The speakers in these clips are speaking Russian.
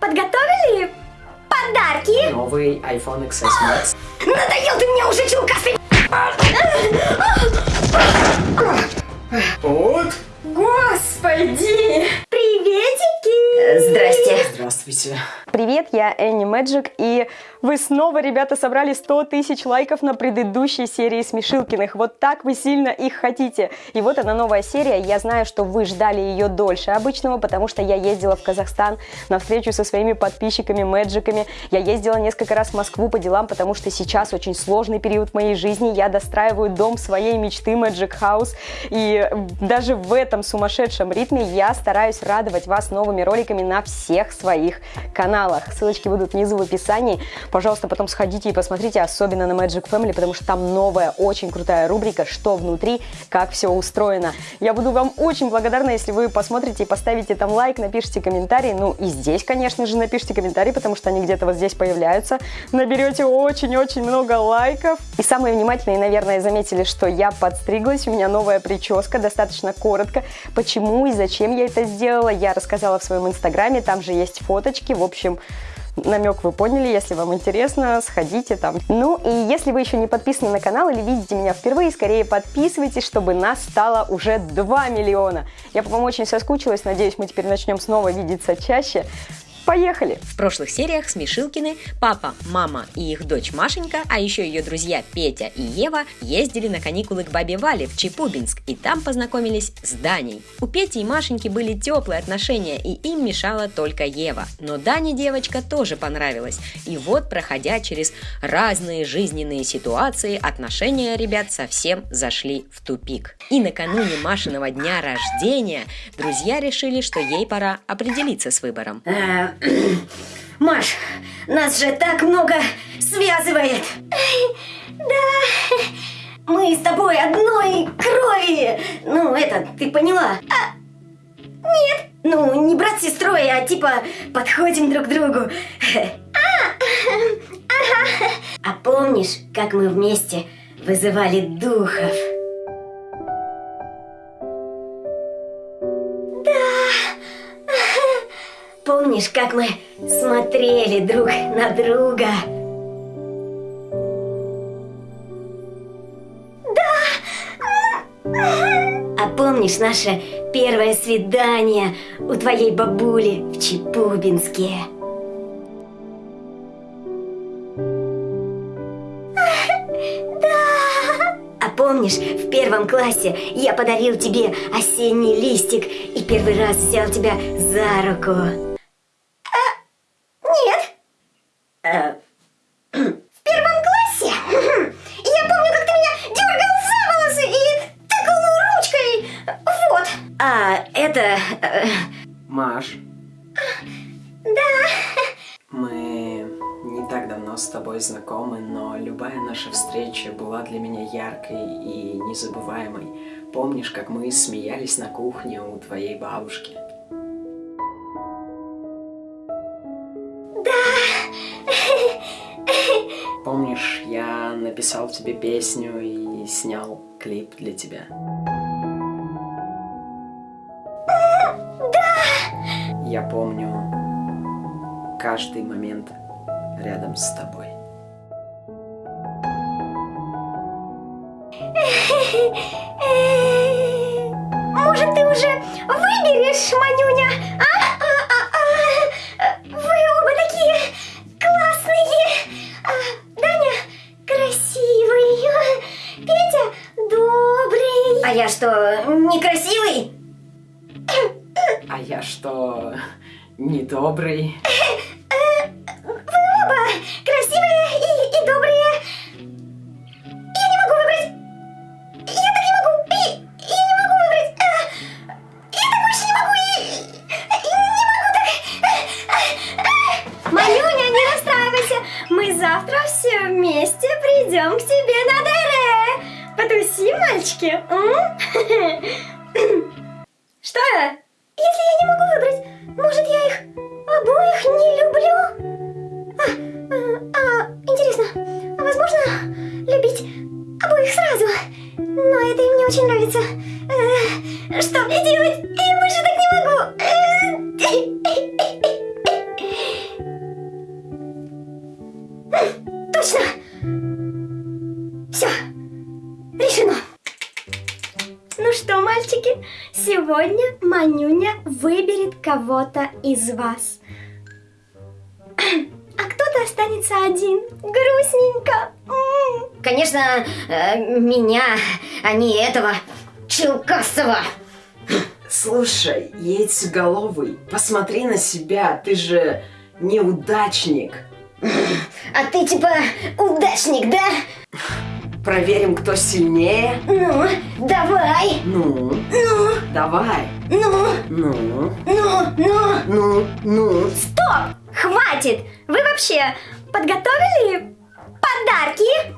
Подготовили подарки? Новый iPhone XS Max. Надоел ты мне уже, чулкастый! Вот. Господи! Приветики! Здрасте. Здравствуйте. Привет, я Энни Мэджик, и вы снова, ребята, собрали 100 тысяч лайков на предыдущей серии Смешилкиных. Вот так вы сильно их хотите. И вот она новая серия. Я знаю, что вы ждали ее дольше обычного, потому что я ездила в Казахстан на встречу со своими подписчиками, мэджиками. Я ездила несколько раз в Москву по делам, потому что сейчас очень сложный период моей жизни. Я достраиваю дом своей мечты Magic House. И даже в этом сумасшедшем ритме я стараюсь радовать вас новыми роликами на всех своих каналах каналах. Ссылочки будут внизу в описании. Пожалуйста, потом сходите и посмотрите, особенно на Magic Family, потому что там новая, очень крутая рубрика «Что внутри?», как все устроено. Я буду вам очень благодарна, если вы посмотрите и поставите там лайк, напишите комментарий. Ну и здесь, конечно же, напишите комментарий, потому что они где-то вот здесь появляются. Наберете очень-очень много лайков. И самые внимательные, наверное, заметили, что я подстриглась, у меня новая прическа, достаточно коротко. Почему и зачем я это сделала, я рассказала в своем инстаграме, там же есть фоточки. В общем, намек вы поняли, если вам интересно, сходите там. Ну и если вы еще не подписаны на канал или видите меня впервые, скорее подписывайтесь, чтобы нас стало уже 2 миллиона. Я по вам очень соскучилась, надеюсь, мы теперь начнем снова видеться чаще. Поехали! В прошлых сериях Смешилкины, папа, мама и их дочь Машенька, а еще ее друзья Петя и Ева ездили на каникулы к бабе Вале в Чепубинск и там познакомились с Даней. У Пети и Машеньки были теплые отношения и им мешала только Ева. Но Дане девочка тоже понравилась. И вот, проходя через разные жизненные ситуации, отношения ребят совсем зашли в тупик. И накануне Машиного дня рождения друзья решили, что ей пора определиться с выбором. Э, Маш, нас же так много связывает. Да. Мы с тобой одной крови. Ну, это, ты поняла? А, нет. Ну, не брат с сестрой, а типа подходим друг к другу. А, ага. А помнишь, как мы вместе вызывали духов? Помнишь, как мы смотрели друг на друга? Да! А помнишь наше первое свидание у твоей бабули в Чепубинске? Да! А помнишь, в первом классе я подарил тебе осенний листик и первый раз взял тебя за руку? Наша встреча была для меня яркой и незабываемой. Помнишь, как мы смеялись на кухне у твоей бабушки? Да. Помнишь, я написал тебе песню и снял клип для тебя? Я помню каждый момент рядом с тобой. Может, ты уже выберешь, Манюня? А? А, а, а? Вы оба такие классные. А, Даня красивый, Петя добрый. А я что, некрасивый? А я что, недобрый? Вы мальчики? Что? Если я не могу выбрать, может я их обоих не люблю? А, а, а интересно, а возможно любить обоих сразу? Но это им не очень нравится. Э, что мне делать? Я больше так не могу. Э, точно! Все, решено. Э, сегодня Манюня выберет кого-то из вас. А кто-то останется один. Грустненько. Конечно, э, меня, а не этого Челкасова. Слушай, яйцеголовый, посмотри на себя, ты же неудачник. А ты типа удачник, да? Проверим, кто сильнее. Ну, давай. Ну, Ну, давай. ну, Ну, ну, ну. ну, ну. Стоп! Хватит! Вы вообще подготовили подарки?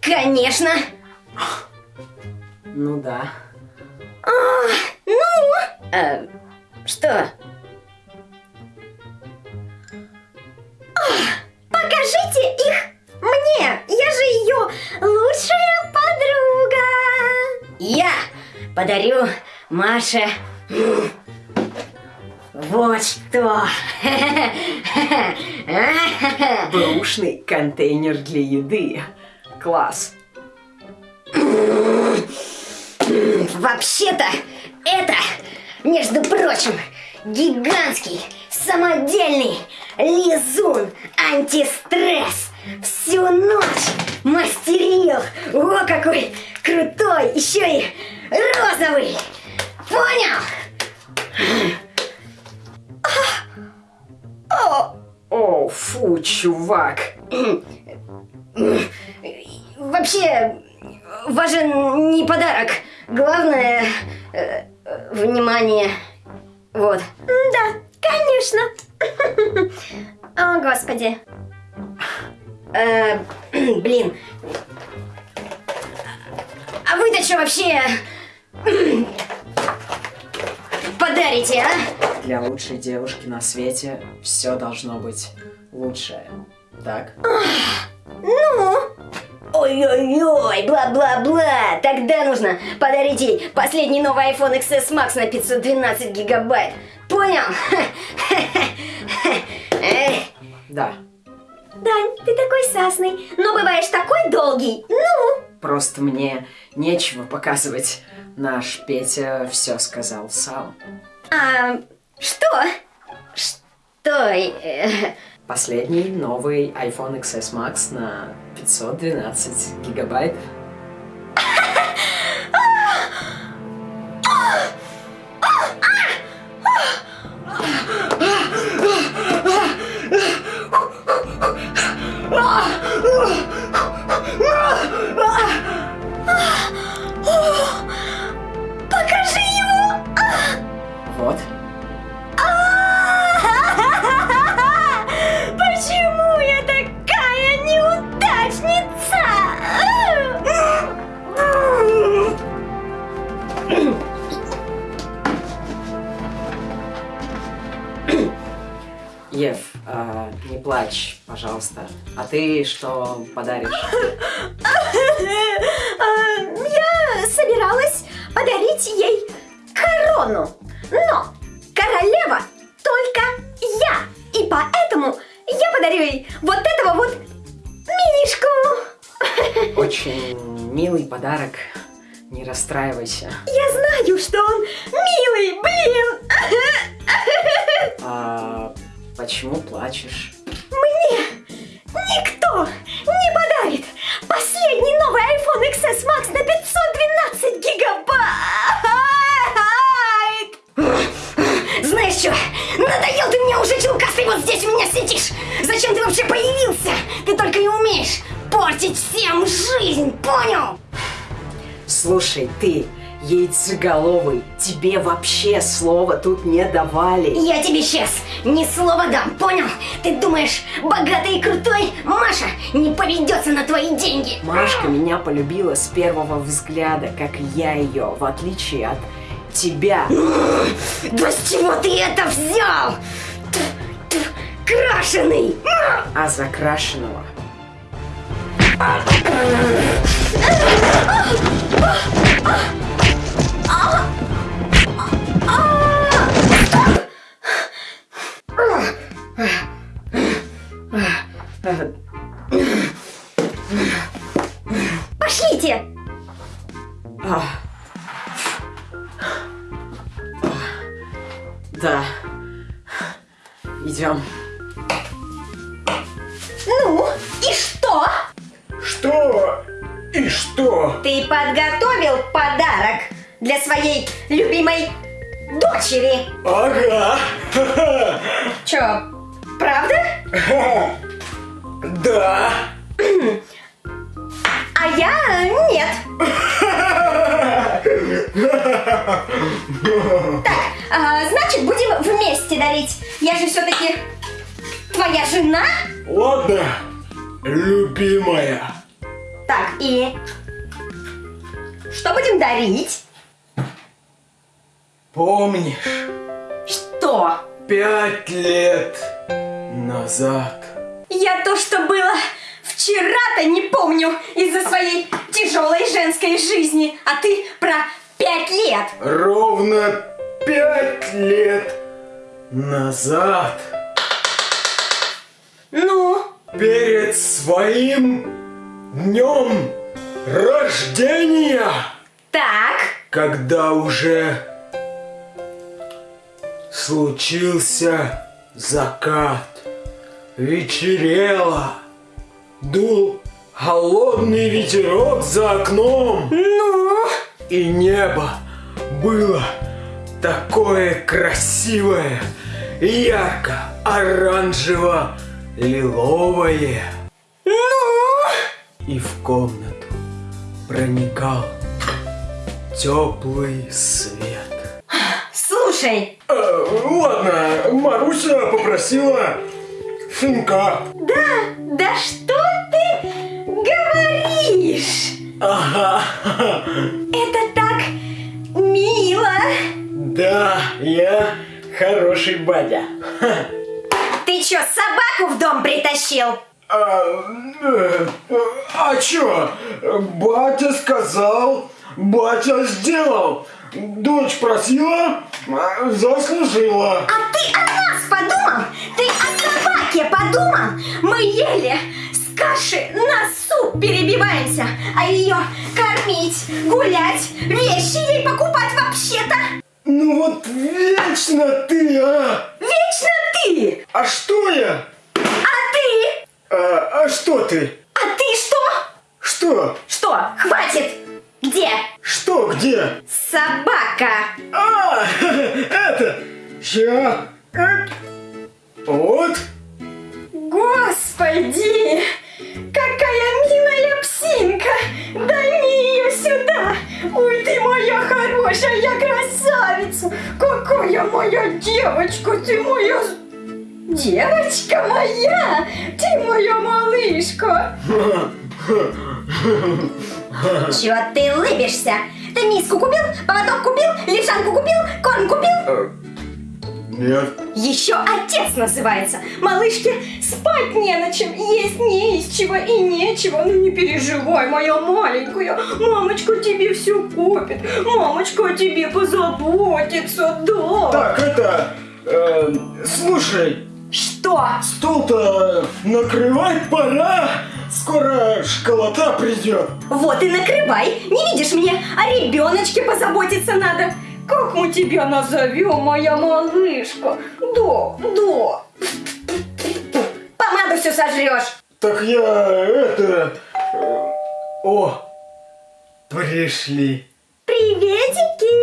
Конечно! Ну да. Ну? Э, что? Покажите их мне! Я же ее лучшая подруга! Я подарю Маше вот что! Бэушный контейнер для еды. Класс. Вообще-то, это, между прочим, гигантский, самодельный лизун антистресс. Всю ночь мастерил. О, какой крутой, еще и розовый. Понял? О, О, фу, чувак. Вообще, важен не подарок. Главное, э, э, внимание. Вот. Да, конечно. О, господи. Э, блин. А вы-то что вообще подарите, а? Для лучшей девушки на свете все должно быть лучшее. Так? Ну? Ой-ой-ой, бла-бла-бла. Тогда нужно подарить ей последний новый iPhone XS Max на 512 гигабайт. Понял? Да. Дань, ты такой сасный, но бываешь такой долгий. Ну? Просто мне нечего показывать. Наш Петя все сказал сам. А что? Что? э, Последний новый iPhone XS Max на 512 гигабайт. Пожалуйста. А ты что подаришь? Я собиралась подарить ей корону, но королева только я, и поэтому я подарю ей вот этого вот минишку. Очень милый подарок. Не расстраивайся. Я знаю, что он милый, блин. А почему плачешь? XS Max на 512 гигабайт. Знаешь что, надоел ты мне уже, челкастый, вот здесь у меня сидишь. Зачем ты вообще появился? Ты только и умеешь портить всем жизнь, понял? Слушай, ты, яйцеголовый, тебе вообще слова тут не давали. Я тебе сейчас ни слова дам, понял? Ты думаешь, богатый и крутой Маша не поведется на твои деньги? Машка меня полюбила с первого взгляда, как я ее, в отличие от тебя. Да с чего ты это взял? Крашеный! А закрашенного Пошлите! А, что? Ты подготовил подарок для своей любимой дочери. Ага. Чё, правда? Да. А я нет. Так, а, значит, будем вместе дарить. Я же все-таки твоя жена. Ладно, любимая. Так, и что будем дарить? Помнишь, Что? пять лет назад Я то, что было вчера-то не помню из-за своей тяжелой женской жизни, а ты про пять лет. ровно пять лет назад Ну, перед своим днем рождения, так, когда уже случился закат, вечерело, дул холодный ветерок за окном, ну, и небо было такое красивое, ярко-оранжево-лиловое. ну. И в комнату проникал теплый свет. Слушай, Э, ладно, Маруся попросила шинка. да, да что ты говоришь? Ага, Это так мило. да, я хороший батя. Ты чё, собаку в дом притащил? А, э, а чё? Батя сказал, батя сделал. Дочь просила, а, заслужила. А ты о нас подумал? Ты о собаке подумал? Мы ели с каши на суп перебиваемся, а ее кормить, гулять, вещи ей покупать вообще-то Ну вот вечно ты, а! вечно ты! А что я? А? А, что ты? А ты что? Что? Что? Хватит! Где? Что где? Собака! А, это, э, вот. Господи! Какая милая псинка! Дай ее сюда! Ой, ты моя хорошая красавица! Какая моя девочка! Ты моя... Девочка моя! Ты моя малышка! Чего ты улыбишься? Ты миску купил, поводок купил, лежанку купил, корм купил? Нет. Еще отец называется. Малышке спать не на чем, есть не из чего и нечего. Ну не переживай, моя маленькая. Мамочка тебе все купит. Мамочка о тебе позаботится, да. Так, это, э, слушай, Что? стол-то накрывать пора. Скоро школота придет. Вот и накрывай. Не видишь мне, о ребеночке позаботиться надо. Как мы тебя назовем, моя малышка? Да, да. Помаду все сожрешь. Так я, это, э, о, пришли. Приветики!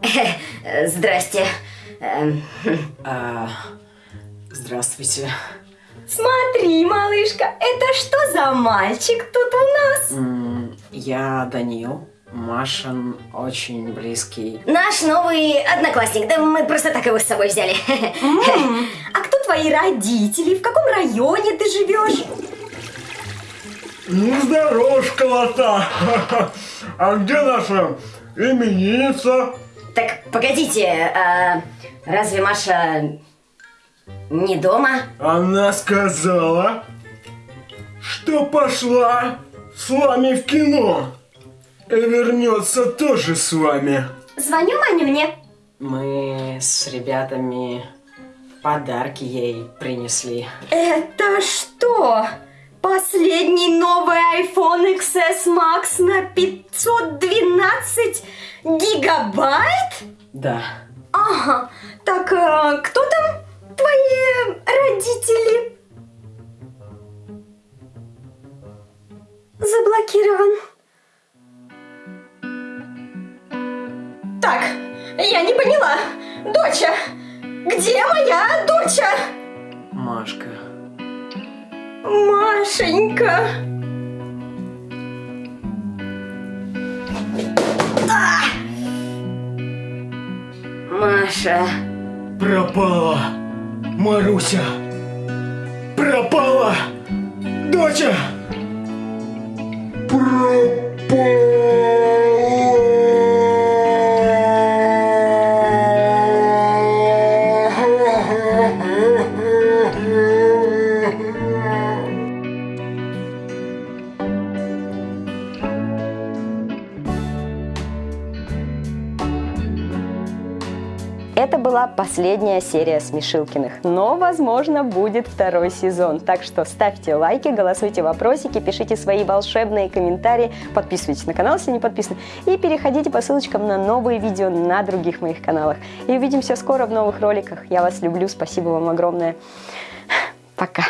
Здрасте. Эм, А, здравствуйте. Смотри, малышка, это что за мальчик тут у нас? Я Данил, Машин очень близкий. Наш новый одноклассник, да мы просто так его с собой взяли. А кто твои родители? В каком районе ты живешь? Ну, здорово, школота. А где наша именинница? Так, погодите, а разве Маша не дома? Она сказала, что пошла с вами в кино. И вернется тоже с вами. Звоню Манюне. Мы с ребятами подарки ей принесли. Это что? Последний новый iPhone XS Max на 512 гигабайт? Да. Ага, так а, кто там твои родители? Заблокирован. Так, я не поняла. Доча, где моя доча? Машка. Машенька. А! Маша. Пропала. Маруся. Пропала. Доча. Пропала. Была последняя серия Смешилкиных, но, возможно, будет второй сезон. Так что ставьте лайки, голосуйте вопросики, пишите свои волшебные комментарии, подписывайтесь на канал, если не подписаны, и переходите по ссылочкам на новые видео на других моих каналах. И увидимся скоро в новых роликах. Я вас люблю, спасибо вам огромное. Пока.